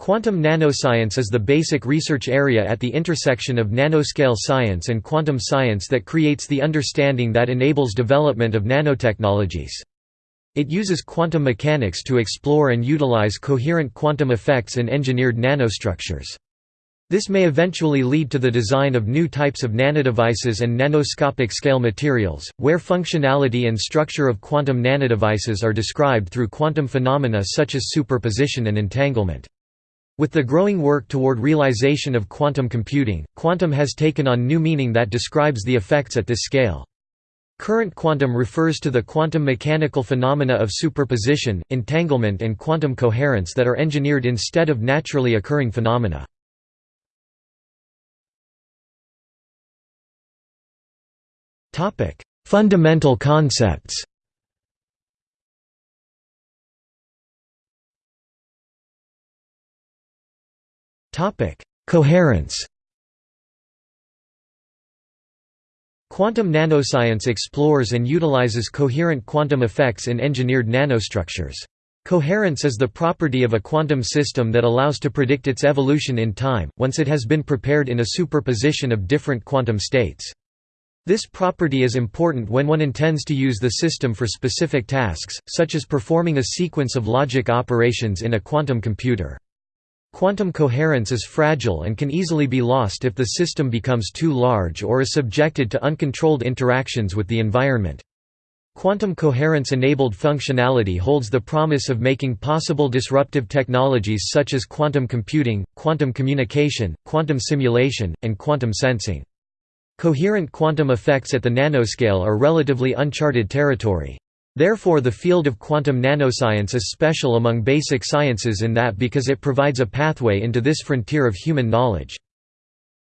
Quantum nanoscience is the basic research area at the intersection of nanoscale science and quantum science that creates the understanding that enables development of nanotechnologies. It uses quantum mechanics to explore and utilize coherent quantum effects in engineered nanostructures. This may eventually lead to the design of new types of nanodevices and nanoscopic scale materials, where functionality and structure of quantum nanodevices are described through quantum phenomena such as superposition and entanglement. With the growing work toward realization of quantum computing, quantum has taken on new meaning that describes the effects at this scale. Current quantum refers to the quantum mechanical phenomena of superposition, entanglement and quantum coherence that are engineered instead of naturally occurring phenomena. Fundamental concepts Topic: Coherence. Quantum nanoscience explores and utilizes coherent quantum effects in engineered nanostructures. Coherence is the property of a quantum system that allows to predict its evolution in time, once it has been prepared in a superposition of different quantum states. This property is important when one intends to use the system for specific tasks, such as performing a sequence of logic operations in a quantum computer. Quantum coherence is fragile and can easily be lost if the system becomes too large or is subjected to uncontrolled interactions with the environment. Quantum coherence-enabled functionality holds the promise of making possible disruptive technologies such as quantum computing, quantum communication, quantum simulation, and quantum sensing. Coherent quantum effects at the nanoscale are relatively uncharted territory. Therefore the field of quantum nanoscience is special among basic sciences in that because it provides a pathway into this frontier of human knowledge.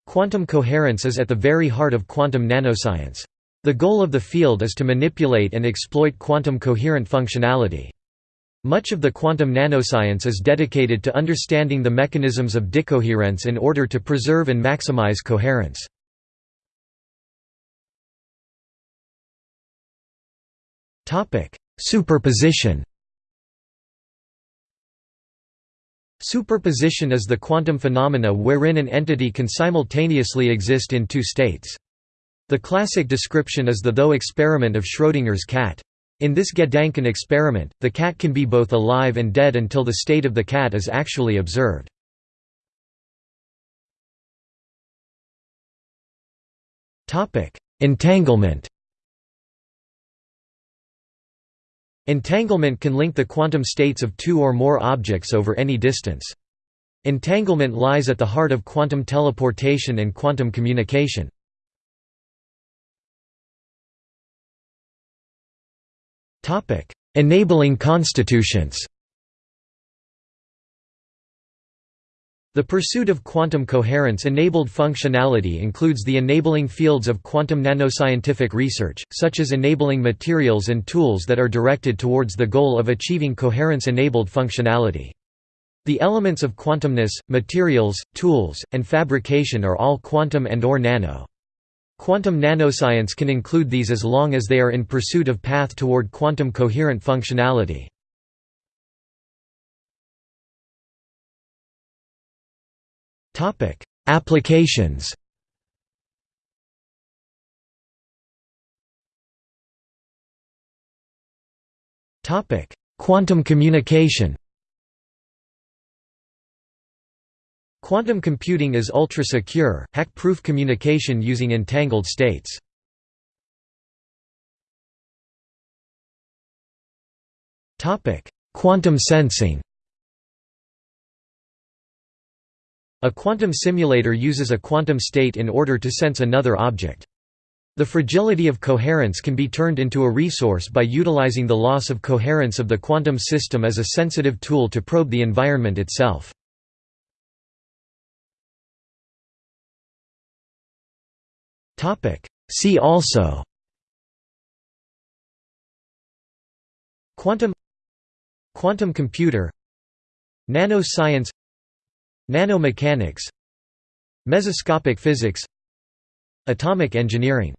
Quantum coherence is at the very heart of quantum nanoscience. The goal of the field is to manipulate and exploit quantum coherent functionality. Much of the quantum nanoscience is dedicated to understanding the mechanisms of decoherence in order to preserve and maximize coherence. Topic: Superposition. Superposition is the quantum phenomena wherein an entity can simultaneously exist in two states. The classic description is the thought experiment of Schrödinger's cat. In this Gedanken experiment, the cat can be both alive and dead until the state of the cat is actually observed. Entanglement Entanglement can link the quantum states of two or more objects over any distance. Entanglement lies at the heart of quantum teleportation and quantum communication. Enabling constituents The pursuit of quantum coherence-enabled functionality includes the enabling fields of quantum nanoscientific research, such as enabling materials and tools that are directed towards the goal of achieving coherence-enabled functionality. The elements of quantumness, materials, tools, and fabrication are all quantum and or nano. Quantum nanoscience can include these as long as they are in pursuit of path toward quantum coherent functionality. Topic: Applications. Topic: Quantum communication. Quantum computing is ultra-secure, hack-proof communication using entangled states. Quantum sensing A quantum simulator uses a quantum state in order to sense another object. The fragility of coherence can be turned into a resource by utilizing the loss of coherence of the quantum system as a sensitive tool to probe the environment itself. See also Quantum Quantum computer Nanoscience Nanomechanics. Mesoscopic physics. Atomic engineering